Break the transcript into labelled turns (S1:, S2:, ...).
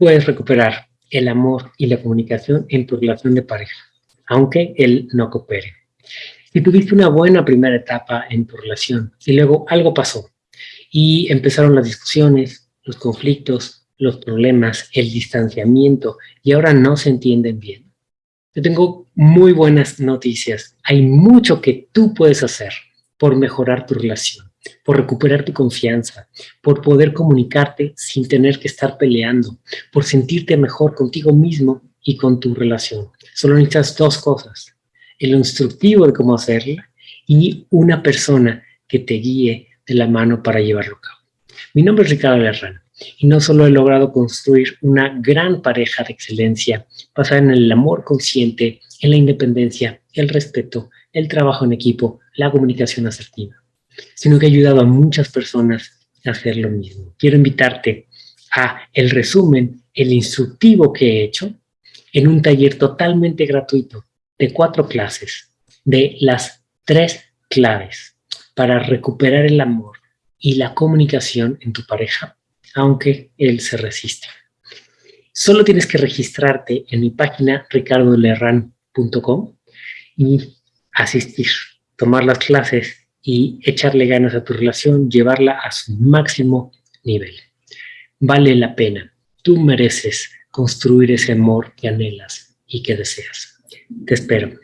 S1: puedes recuperar el amor y la comunicación en tu relación de pareja, aunque él no coopere. Si tuviste una buena primera etapa en tu relación y luego algo pasó y empezaron las discusiones, los conflictos, los problemas, el distanciamiento y ahora no se entienden bien. Yo tengo muy buenas noticias. Hay mucho que tú puedes hacer por mejorar tu relación, por recuperar tu confianza, por poder comunicarte sin tener que estar peleando, por sentirte mejor contigo mismo y con tu relación. Solo necesitas dos cosas, el instructivo de cómo hacerla y una persona que te guíe de la mano para llevarlo a cabo. Mi nombre es Ricardo Lerrán y no solo he logrado construir una gran pareja de excelencia basada en el amor consciente, en la independencia, el respeto, el trabajo en equipo, la comunicación asertiva, sino que he ayudado a muchas personas a hacer lo mismo. Quiero invitarte a el resumen, el instructivo que he hecho en un taller totalmente gratuito de cuatro clases de las tres claves para recuperar el amor y la comunicación en tu pareja, aunque él se resiste. Solo tienes que registrarte en mi página ricardolerran.com y asistir, tomar las clases y echarle ganas a tu relación, llevarla a su máximo nivel. Vale la pena. Tú mereces construir ese amor que anhelas y que deseas. Te espero.